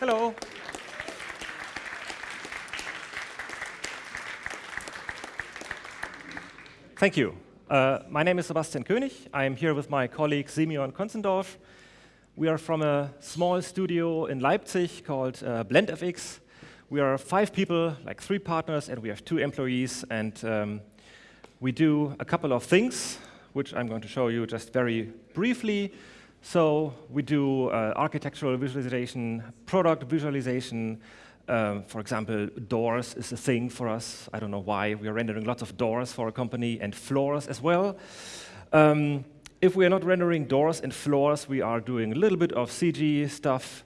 Hello. Thank you. Uh, my name is Sebastian König. I am here with my colleague Simeon Conzendorf. We are from a small studio in Leipzig called uh, BlendFX. We are five people, like three partners, and we have two employees. And um, we do a couple of things, which I'm going to show you just very briefly. So we do uh, architectural visualization, product visualization. Um, for example, doors is a thing for us. I don't know why. We are rendering lots of doors for a company and floors as well. Um, if we are not rendering doors and floors, we are doing a little bit of CG stuff.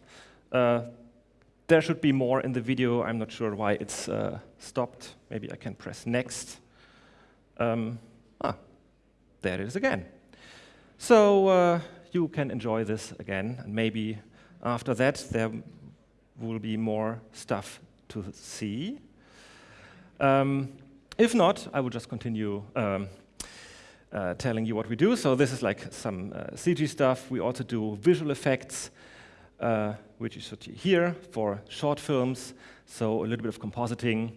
Uh, there should be more in the video. I'm not sure why it's uh, stopped. Maybe I can press next. Um, ah, there it is again. So uh, you can enjoy this again, and maybe after that there will be more stuff to see. Um, if not, I will just continue um, uh, telling you what we do. So this is like some uh, CG stuff. We also do visual effects, uh, which you see here for short films, so a little bit of compositing.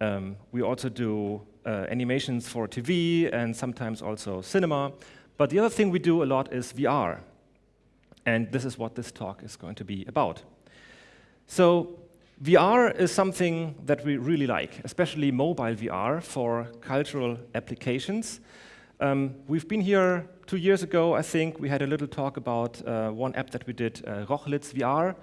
Um, we also do uh, animations for TV and sometimes also cinema. But the other thing we do a lot is VR. And this is what this talk is going to be about. So VR is something that we really like, especially mobile VR for cultural applications. Um, we've been here two years ago, I think. We had a little talk about uh, one app that we did, uh, Rochlitz VR,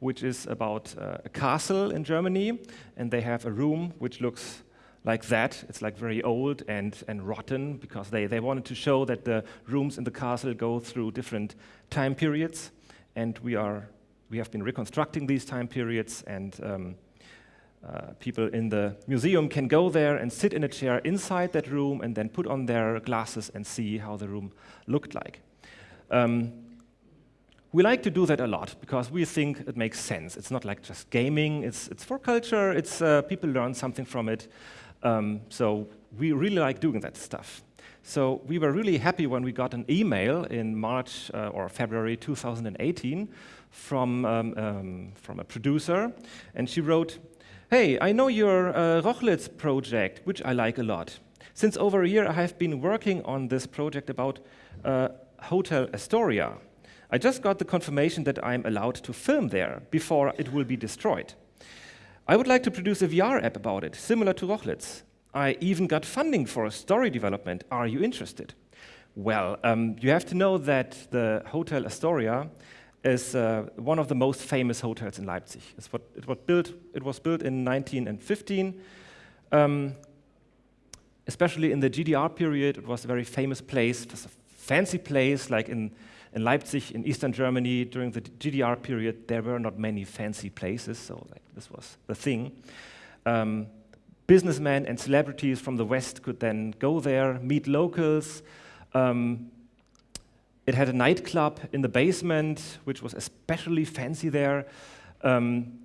which is about uh, a castle in Germany. And they have a room which looks like that. It's like very old and, and rotten because they, they wanted to show that the rooms in the castle go through different time periods. And we, are, we have been reconstructing these time periods and um, uh, people in the museum can go there and sit in a chair inside that room and then put on their glasses and see how the room looked like. Um, we like to do that a lot because we think it makes sense. It's not like just gaming, it's, it's for culture, it's, uh, people learn something from it. Um, so we really like doing that stuff. So we were really happy when we got an email in March uh, or February 2018 from, um, um, from a producer, and she wrote, Hey, I know your uh, Rochlitz project, which I like a lot. Since over a year, I have been working on this project about uh, Hotel Astoria. I just got the confirmation that I'm allowed to film there before it will be destroyed. I would like to produce a VR app about it, similar to Rochlitz. I even got funding for a story development. Are you interested? Well, um, you have to know that the Hotel Astoria is uh, one of the most famous hotels in Leipzig. What, it, was built, it was built in 1915. Um, especially in the GDR period, it was a very famous place. It was a fancy place, like in, in Leipzig, in Eastern Germany, during the GDR period, there were not many fancy places, so like, this was the thing. Um, businessmen and celebrities from the West could then go there, meet locals, um, it had a nightclub in the basement, which was especially fancy there. Um,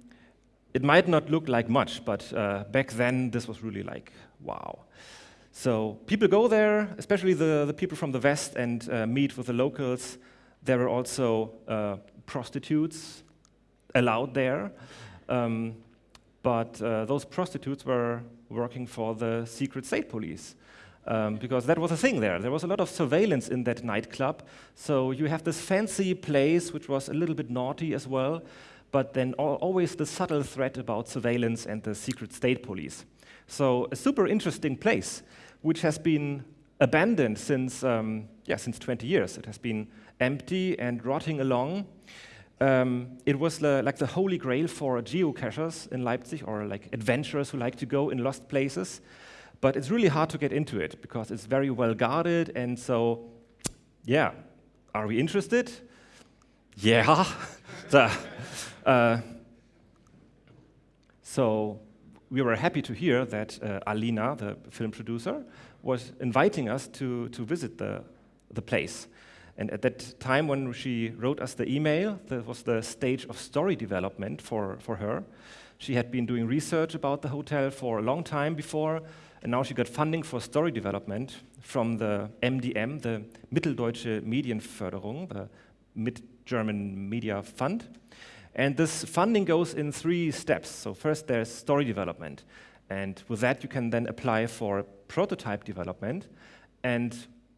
it might not look like much, but uh, back then this was really like, wow. So people go there, especially the, the people from the West, and uh, meet with the locals. There were also uh, prostitutes allowed there. Um, but uh, those prostitutes were working for the secret state police um, because that was a thing there. There was a lot of surveillance in that nightclub. So you have this fancy place, which was a little bit naughty as well, but then always the subtle threat about surveillance and the secret state police. So a super interesting place, which has been abandoned since, um, yeah, since 20 years. It has been empty and rotting along. Um, it was the, like the holy grail for geocachers in Leipzig, or like adventurers who like to go in lost places. But it's really hard to get into it because it's very well guarded. And so, yeah, are we interested? Yeah. so, uh, so we were happy to hear that uh, Alina, the film producer, was inviting us to, to visit the, the place. And at that time when she wrote us the email, that was the stage of story development for, for her. She had been doing research about the hotel for a long time before, and now she got funding for story development from the MDM, the Mitteldeutsche Medienförderung, the Mid-German Media Fund. And this funding goes in three steps. So first there's story development. And with that, you can then apply for prototype development. And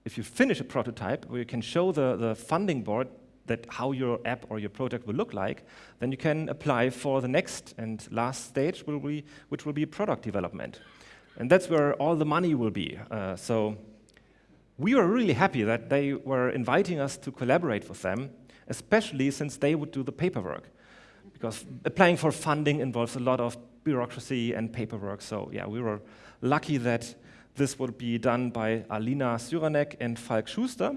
if you finish a prototype, where you can show the, the funding board that how your app or your project will look like, then you can apply for the next and last stage, will be, which will be product development. And that's where all the money will be. Uh, so we were really happy that they were inviting us to collaborate with them, especially since they would do the paperwork. Because applying for funding involves a lot of bureaucracy and paperwork. So yeah, we were lucky that this would be done by Alina Cyranek and Falk Schuster.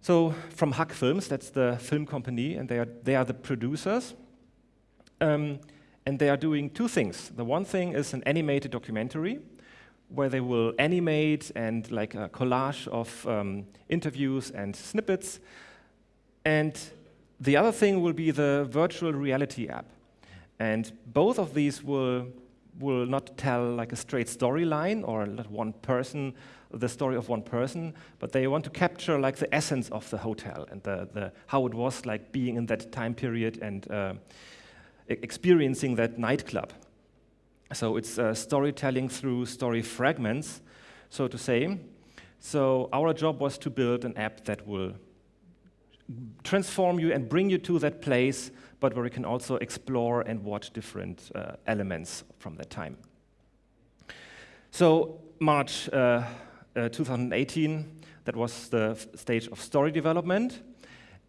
So from Hack Films, that's the film company, and they are, they are the producers. Um, and they are doing two things. The one thing is an animated documentary where they will animate and like a collage of um, interviews and snippets. And the other thing will be the virtual reality app. And both of these will, will not tell like a straight storyline or let one person, the story of one person, but they want to capture like the essence of the hotel and the, the, how it was like being in that time period and uh, experiencing that nightclub. So it's uh, storytelling through story fragments, so to say. So our job was to build an app that will transform you and bring you to that place, but where we can also explore and watch different uh, elements from that time. So March uh, uh, 2018, that was the stage of story development,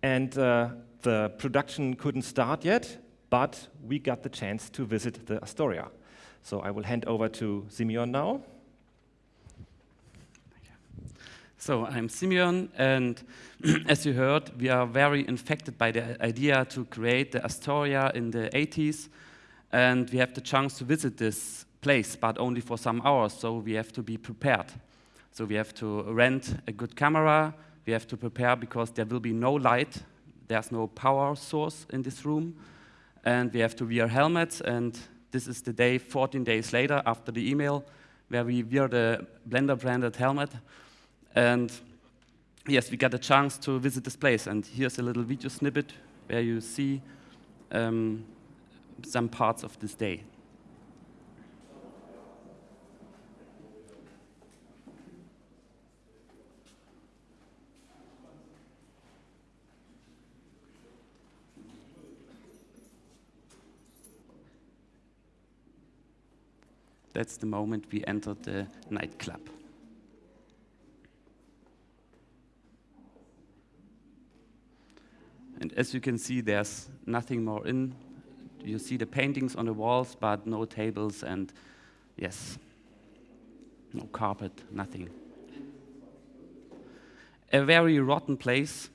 and uh, the production couldn't start yet, but we got the chance to visit the Astoria. So I will hand over to Simeon now. So I'm Simeon, and as you heard, we are very infected by the idea to create the Astoria in the 80s, and we have the chance to visit this place, but only for some hours, so we have to be prepared. So we have to rent a good camera, we have to prepare because there will be no light, there's no power source in this room, and we have to wear helmets, and this is the day 14 days later after the email, where we wear the Blender branded helmet, and yes, we got a chance to visit this place. And here's a little video snippet where you see um, some parts of this day. That's the moment we entered the nightclub. And as you can see, there's nothing more in. You see the paintings on the walls, but no tables and, yes, no carpet, nothing. A very rotten place.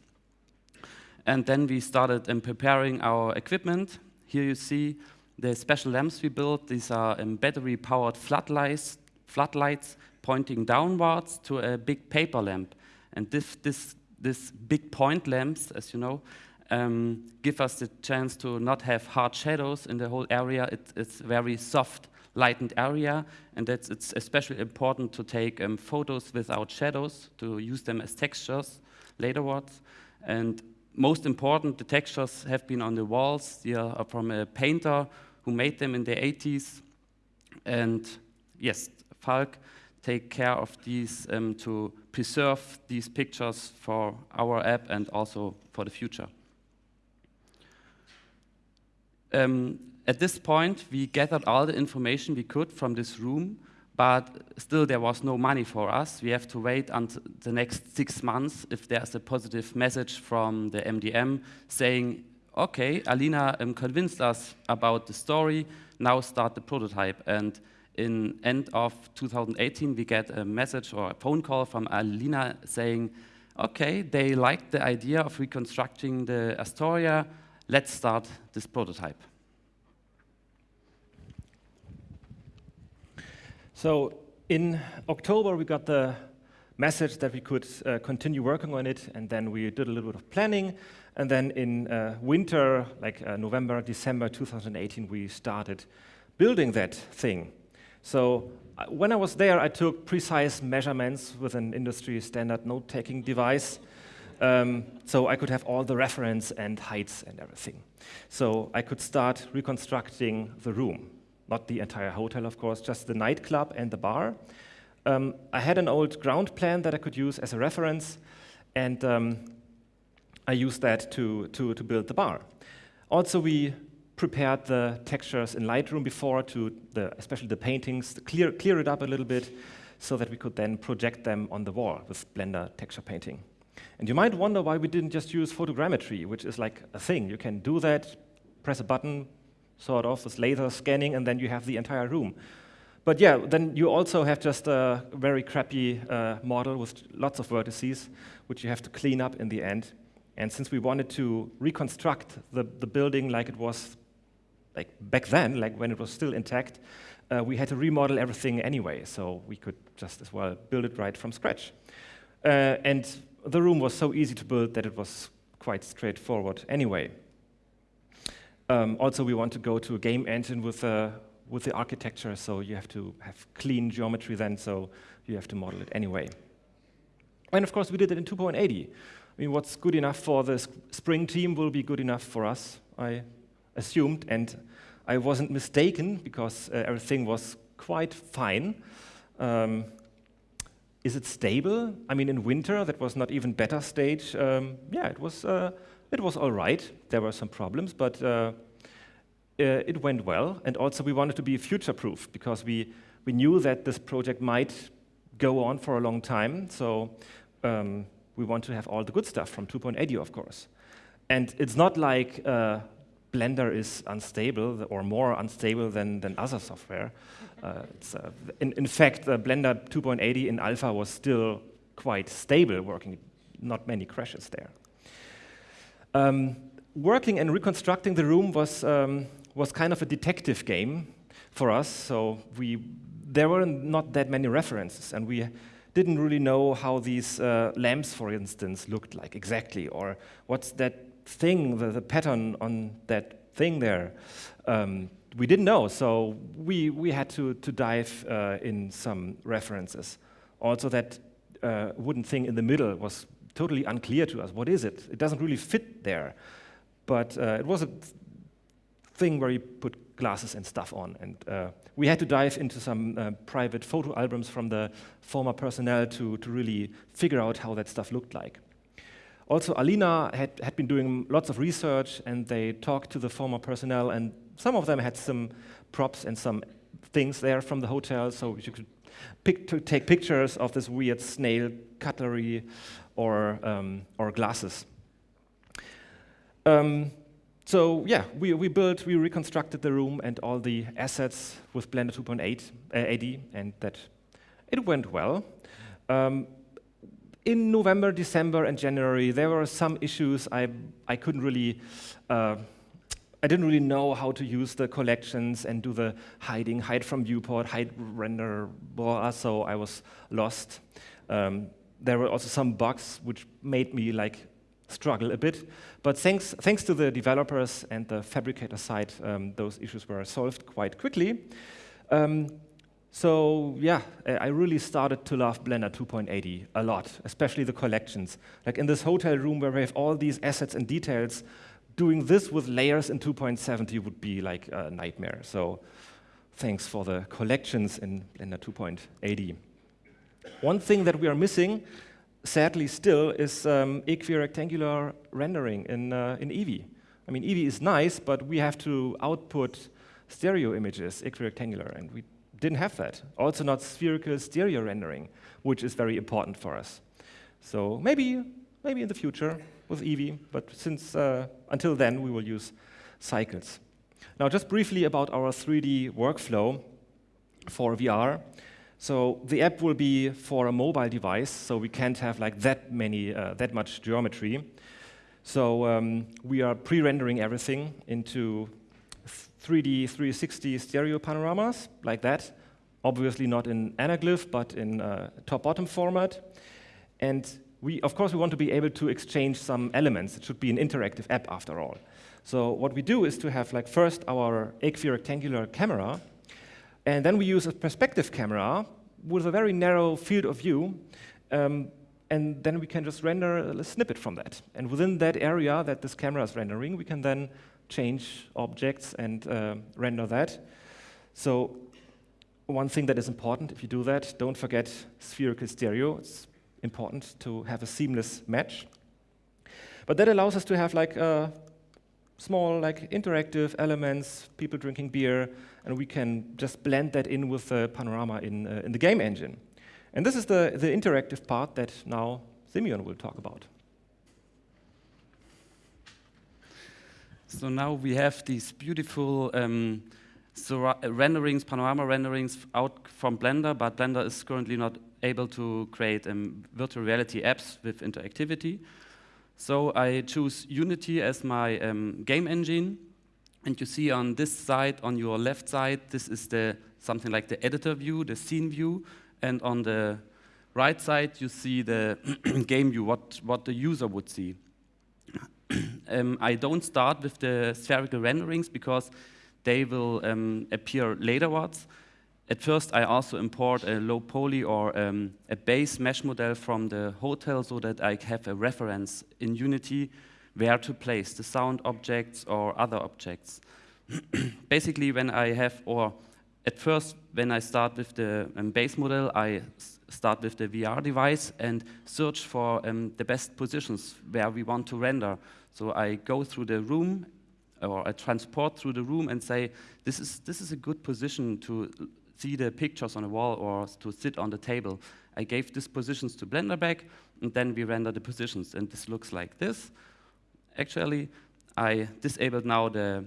And then we started um, preparing our equipment. Here you see the special lamps we built. These are um, battery-powered floodlights, floodlights pointing downwards to a big paper lamp. And this, this, this big point lamps, as you know, um, give us the chance to not have hard shadows in the whole area. It, it's a very soft, lightened area, and that's, it's especially important to take um, photos without shadows, to use them as textures laterwards. And most important, the textures have been on the walls. They are from a painter who made them in the 80s. And yes, Falk take care of these um, to preserve these pictures for our app and also for the future. Um, at this point, we gathered all the information we could from this room, but still there was no money for us. We have to wait until the next six months if there's a positive message from the MDM saying, okay, Alina um, convinced us about the story, now start the prototype. And in end of 2018, we get a message or a phone call from Alina saying, okay, they liked the idea of reconstructing the Astoria, let's start this prototype. So in October, we got the message that we could uh, continue working on it, and then we did a little bit of planning. And then in uh, winter, like uh, November, December 2018, we started building that thing. So uh, when I was there, I took precise measurements with an industry standard note-taking device Um, so I could have all the reference and heights and everything. So I could start reconstructing the room, not the entire hotel, of course, just the nightclub and the bar. Um, I had an old ground plan that I could use as a reference, and um, I used that to, to, to build the bar. Also, we prepared the textures in Lightroom before to, the, especially the paintings, to clear, clear it up a little bit so that we could then project them on the wall with Blender texture painting. And you might wonder why we didn't just use photogrammetry, which is like a thing. You can do that, press a button, sort of, with laser scanning, and then you have the entire room. But yeah, then you also have just a very crappy uh, model with lots of vertices, which you have to clean up in the end. And since we wanted to reconstruct the, the building like it was like back then, like when it was still intact, uh, we had to remodel everything anyway, so we could just as well build it right from scratch. Uh, and the room was so easy to build that it was quite straightforward anyway. Um, also, we want to go to a game engine with, uh, with the architecture, so you have to have clean geometry then, so you have to model it anyway. And of course, we did it in 2.80. I mean, what's good enough for the Spring team will be good enough for us, I assumed, and I wasn't mistaken because uh, everything was quite fine. Um, is it stable? I mean, in winter, that was not even beta stage. Um, yeah, it was, uh, it was all right. There were some problems, but uh, uh, it went well. And also, we wanted to be future-proof because we, we knew that this project might go on for a long time. So um, we want to have all the good stuff from 2.80, of course. And it's not like uh, Blender is unstable or more unstable than, than other software. Uh, uh, in, in, fact, uh, Blender 2.80 in alpha was still quite stable working, not many crashes there. Um, working and reconstructing the room was, um, was kind of a detective game for us, so we, there were not that many references, and we didn't really know how these uh, lamps, for instance, looked like exactly, or what's that thing, the, the pattern on that thing there. Um, we didn't know, so we, we had to, to dive uh, in some references. Also, that uh, wooden thing in the middle was totally unclear to us. What is it? It doesn't really fit there. But uh, it was a thing where you put glasses and stuff on. And uh, we had to dive into some uh, private photo albums from the former personnel to, to really figure out how that stuff looked like. Also, Alina had, had been doing lots of research, and they talked to the former personnel, and some of them had some props and some things there from the hotel, so you could pick, to take pictures of this weird snail cutlery or, um, or glasses. Um, so yeah, we, we built, we reconstructed the room and all the assets with Blender 2.8 uh, AD, and that it went well. Um, in November, December, and January, there were some issues I, I couldn't really, uh, I didn't really know how to use the collections and do the hiding, hide from viewport, hide render, blah, so I was lost. Um, there were also some bugs which made me like struggle a bit. But thanks, thanks to the developers and the Phabricator side, um, those issues were solved quite quickly. Um, so yeah, I really started to love Blender 2.80 a lot, especially the collections. Like in this hotel room where we have all these assets and details, doing this with layers in 2.70 would be like a nightmare. So thanks for the collections in Blender 2.80. One thing that we are missing, sadly still, is um, equirectangular rendering in, uh, in Eevee. I mean, Eevee is nice, but we have to output stereo images, equirectangular, and we didn't have that. Also not spherical stereo rendering, which is very important for us. So maybe, maybe in the future with Eevee, but since uh, until then we will use cycles. Now just briefly about our 3D workflow for VR. So the app will be for a mobile device, so we can't have like that many, uh, that much geometry. So um, we are pre-rendering everything into 3D 360 stereo panoramas like that. Obviously not in anaglyph, but in uh, top-bottom format. And we, of course, we want to be able to exchange some elements. It should be an interactive app after all. So what we do is to have like first our equirectangular camera, and then we use a perspective camera with a very narrow field of view um, and then we can just render a snippet from that. And within that area that this camera is rendering, we can then change objects and uh, render that. So one thing that is important if you do that, don't forget spherical stereo. It's important to have a seamless match. But that allows us to have like uh, small like interactive elements, people drinking beer, and we can just blend that in with the panorama in, uh, in the game engine. And this is the, the interactive part that now Simeon will talk about. So now we have these beautiful um, renderings, panorama renderings out from Blender, but Blender is currently not able to create um, virtual reality apps with interactivity. So I choose Unity as my um, game engine. And you see on this side, on your left side, this is the something like the editor view, the scene view. And on the right side, you see the game view, what, what the user would see. Um, I don't start with the spherical renderings because they will um, appear laterwards. At first, I also import a low poly or um, a base mesh model from the hotel so that I have a reference in Unity where to place the sound objects or other objects. Basically, when I have, or at first, when I start with the um, base model, I start with the VR device and search for um, the best positions where we want to render. So I go through the room or I transport through the room and say, this is, this is a good position to see the pictures on the wall or to sit on the table. I gave these positions to Blender back, and then we render the positions, and this looks like this. Actually, I disabled now the,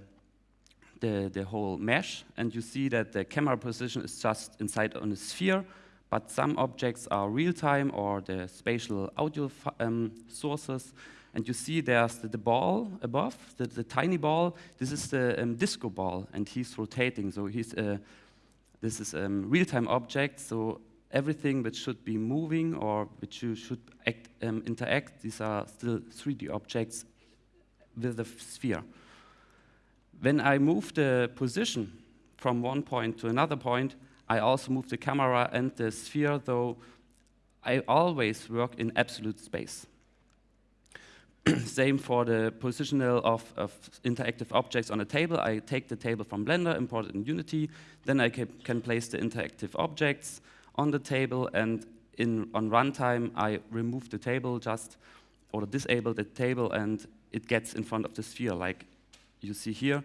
the, the whole mesh, and you see that the camera position is just inside on a sphere, but some objects are real-time or the spatial audio um, sources, and you see there's the, the ball above, the, the, tiny ball. This is the um, disco ball, and he's rotating. So he's uh, this is a um, real-time object. So everything which should be moving or which you should act, um, interact, these are still 3D objects with the sphere. When I move the position from one point to another point, I also move the camera and the sphere, though I always work in absolute space. Same for the positional of, of, interactive objects on a table. I take the table from Blender, import it in Unity, then I can, can place the interactive objects on the table, and in, on runtime, I remove the table just, or disable the table, and it gets in front of the sphere, like you see here.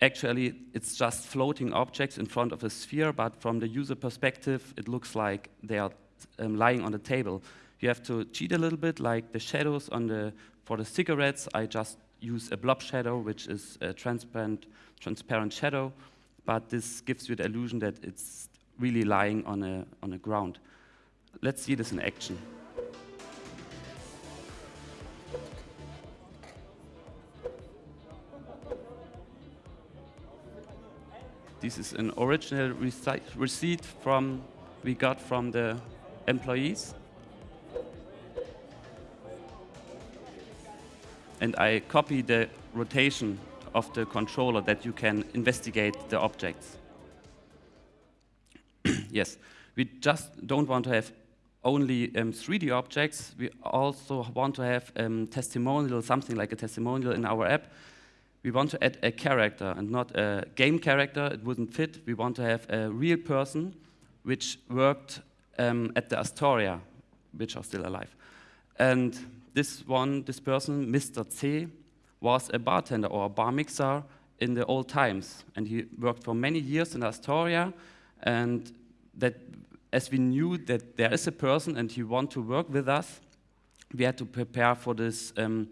Actually, it's just floating objects in front of a sphere, but from the user perspective, it looks like they are um, lying on the table. You have to cheat a little bit, like the shadows on the, for the cigarettes, I just use a blob shadow, which is a transparent, transparent shadow, but this gives you the illusion that it's really lying on a, on a ground. Let's see this in action. This is an original receipt from we got from the employees. And I copy the rotation of the controller that you can investigate the objects. yes, we just don't want to have only um, 3D objects. We also want to have um, testimonial, something like a testimonial in our app. We want to add a character and not a game character. It wouldn't fit. We want to have a real person which worked um, at the Astoria, which are still alive. And this one, this person, Mr. C, was a bartender or a bar mixer in the old times. And he worked for many years in Astoria. And that as we knew that there is a person and he want to work with us, we had to prepare for this, um,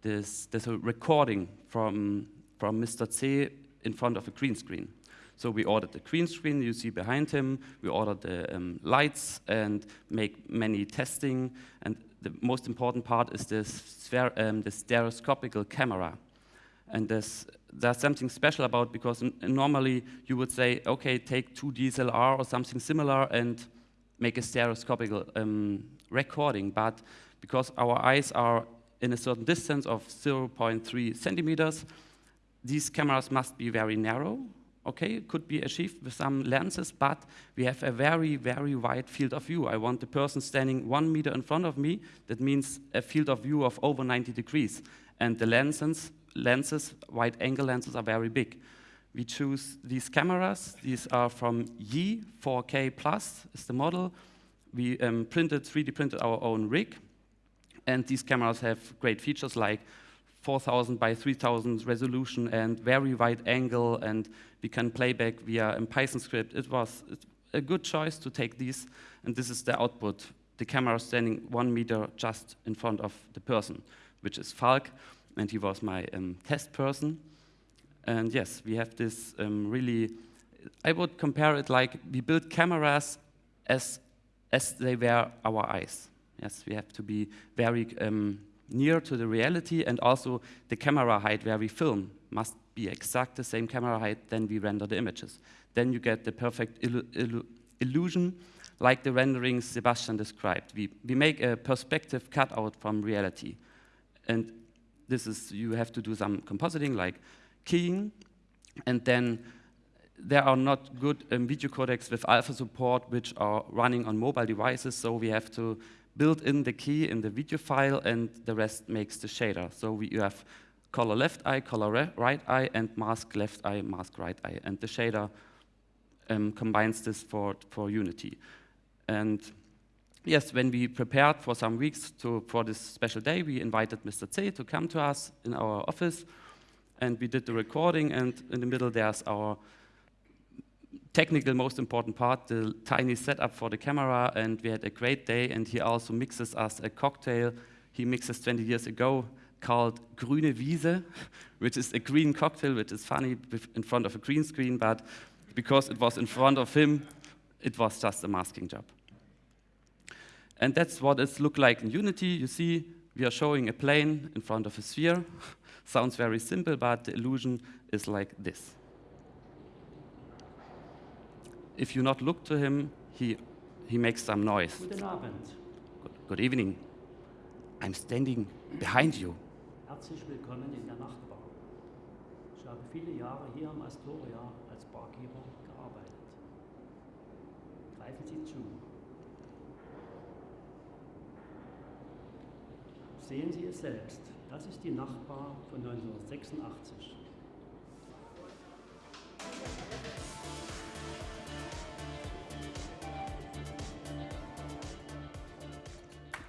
this, this recording from, from Mr. C in front of a green screen. So we ordered the green screen you see behind him. We ordered the um, lights and make many testing. And the most important part is this um, the stereoscopical camera. And there's, there's something special about because normally you would say, okay, take two DSLR or something similar and make a stereoscopical um, recording. But because our eyes are in a certain distance of 0.3 centimeters, these cameras must be very narrow okay, could be achieved with some lenses, but we have a very, very wide field of view. I want the person standing one meter in front of me. That means a field of view of over 90 degrees. And the lenses, lenses wide angle lenses are very big. We choose these cameras. These are from Yi 4K Plus is the model. We um, printed, 3D printed our own rig. And these cameras have great features like 4000 by 3000 resolution and very wide angle and we can play back via a Python script. It was a good choice to take these and this is the output. The camera standing one meter just in front of the person, which is Falk and he was my um, test person. And yes, we have this um, really, I would compare it like we build cameras as, as they were our eyes. Yes, we have to be very um, near to the reality and also the camera height where we film must be exact the same camera height then we render the images. Then you get the perfect illu illu illusion like the renderings Sebastian described. We, we make a perspective cutout from reality. And this is, you have to do some compositing like keying and then there are not good um, video codecs with alpha support which are running on mobile devices, so we have to build in the key in the video file and the rest makes the shader. So we, you have color left eye, color right eye, and mask left eye, mask right eye. And the shader um, combines this for, for Unity. And yes, when we prepared for some weeks to, for this special day, we invited Mr. C to come to us in our office. And we did the recording, and in the middle there's our technical most important part, the tiny setup for the camera, and we had a great day, and he also mixes us a cocktail he mixes 20 years ago called Grüne Wiese, which is a green cocktail, which is funny in front of a green screen, but because it was in front of him, it was just a masking job. And that's what it looked like in Unity. You see, we are showing a plane in front of a sphere. Sounds very simple, but the illusion is like this. If you not look to him, he, he makes some noise. Guten Abend. Good, good evening. I'm standing behind you. Herzlich willkommen in der Nachtbar. Ich habe viele Jahre hier am Astoria als Barkeeper gearbeitet. Greifen Sie zu. Sehen Sie es selbst. Das ist die Nachtbar von 1986.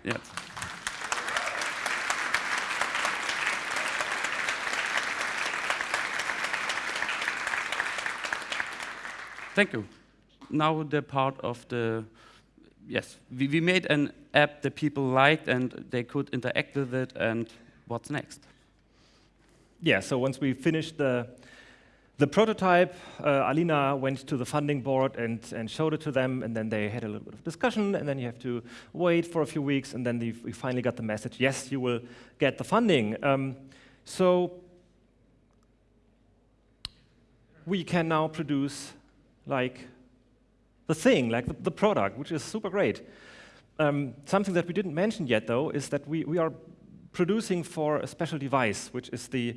Yes. Thank you. Now the part of the, yes, we, we made an app that people liked and they could interact with it and what's next? Yeah, so once we finished the the prototype, uh, Alina went to the funding board and, and showed it to them, and then they had a little bit of discussion, and then you have to wait for a few weeks, and then we finally got the message, yes, you will get the funding. Um, so we can now produce like the thing, like the, the product, which is super great. Um, something that we didn't mention yet, though, is that we, we are producing for a special device, which is the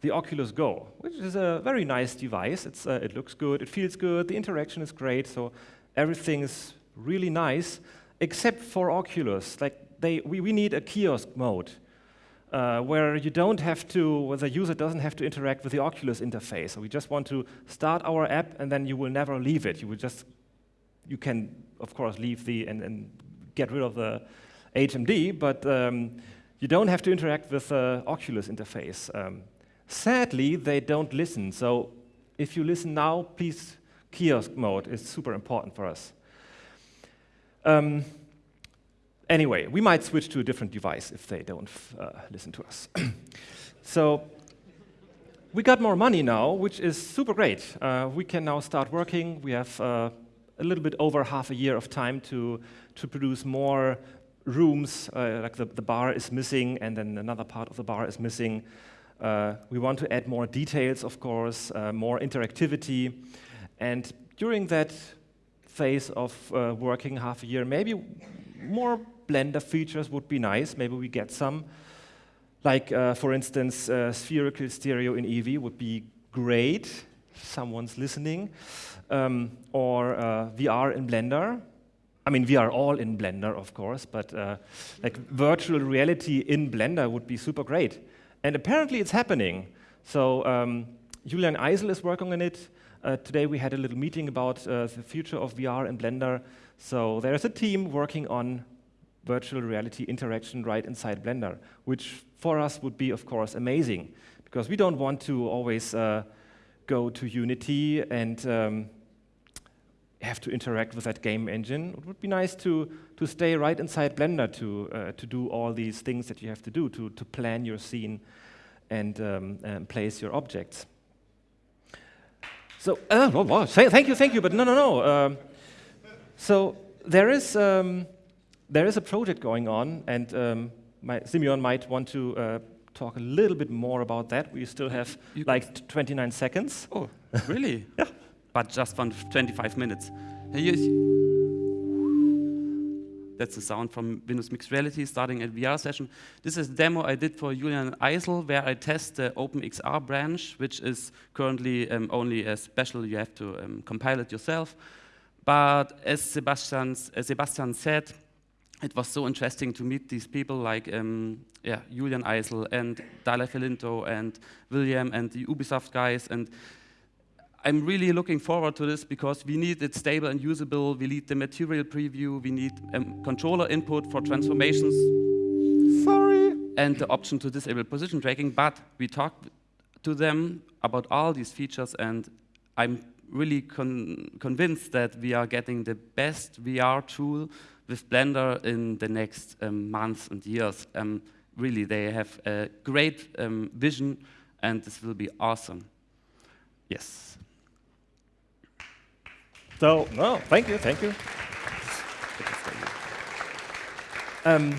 the Oculus Go, which is a very nice device. Uh, it looks good, it feels good, the interaction is great, so everything is really nice, except for Oculus. Like they, we, we need a kiosk mode. Uh, where you don't have to, where the user doesn't have to interact with the Oculus interface. So we just want to start our app and then you will never leave it. You will just, you can, of course, leave the, and, and get rid of the HMD, but um, you don't have to interact with the Oculus interface. Um, Sadly, they don't listen. So if you listen now, please, kiosk mode is super important for us. Um, anyway, we might switch to a different device if they don't uh, listen to us. so we got more money now, which is super great. Uh, we can now start working. We have uh, a little bit over half a year of time to, to produce more rooms, uh, like the, the bar is missing, and then another part of the bar is missing. Uh, we want to add more details, of course, uh, more interactivity. And during that phase of uh, working half a year, maybe more Blender features would be nice. Maybe we get some. Like, uh, for instance, uh, spherical stereo in Eevee would be great. someone's listening, um, or uh, VR in Blender. I mean, we are all in Blender, of course, but like virtual reality in Blender would be super great. And apparently it's happening. So um, Julian Eisel is working on it. Uh, today we had a little meeting about uh, the future of VR and Blender. So there's a team working on virtual reality interaction right inside Blender, which for us would be, of course, amazing, because we don't want to always uh, go to Unity and um, have to interact with that game engine. It would be nice to, to stay right inside Blender to, uh, to do all these things that you have to do, to, to plan your scene and, um, and place your objects. So, uh, oh, oh, thank you, thank you, but no, no, no. Um, so there is, um, there is a project going on, and um, my, Simeon might want to uh, talk a little bit more about that. We still have you like 29 seconds. Oh, really? yeah but just for 25 minutes. That's the sound from Windows Mixed Reality starting at VR session. This is a demo I did for Julian Eisel where I test the OpenXR branch, which is currently um, only a special, you have to um, compile it yourself. But as Sebastian, as Sebastian said, it was so interesting to meet these people like um, yeah, Julian Eisel and Dalai Felinto and William and the Ubisoft guys. And I'm really looking forward to this because we need it stable and usable. We need the material preview. We need um, controller input for transformations. Sorry. And the option to disable position tracking. But we talked to them about all these features, and I'm really con convinced that we are getting the best VR tool with Blender in the next um, months and years. Um, really, they have a great um, vision, and this will be awesome. Yes. So, no, thank you, thank you. Um,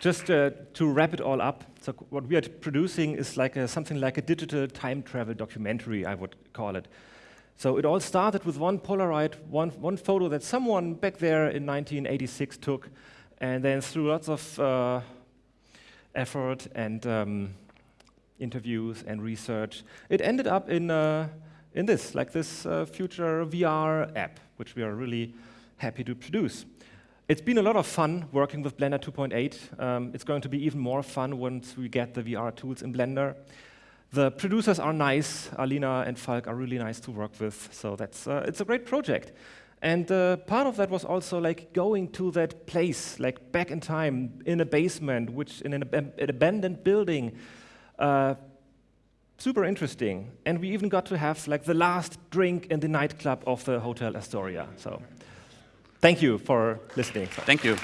just uh, to wrap it all up, so what we are producing is like a, something like a digital time travel documentary, I would call it. So it all started with one Polaroid, one, one photo that someone back there in 1986 took, and then through lots of uh, effort and um, interviews and research, it ended up in uh, in this, like this uh, future VR app, which we are really happy to produce. It's been a lot of fun working with Blender 2.8. Um, it's going to be even more fun once we get the VR tools in Blender. The producers are nice. Alina and Falk are really nice to work with. So that's uh, it's a great project. And uh, part of that was also like going to that place, like back in time, in a basement, which in an, ab an abandoned building, uh, super interesting. And we even got to have like the last drink in the nightclub of the Hotel Astoria. So thank you for listening. Thank you.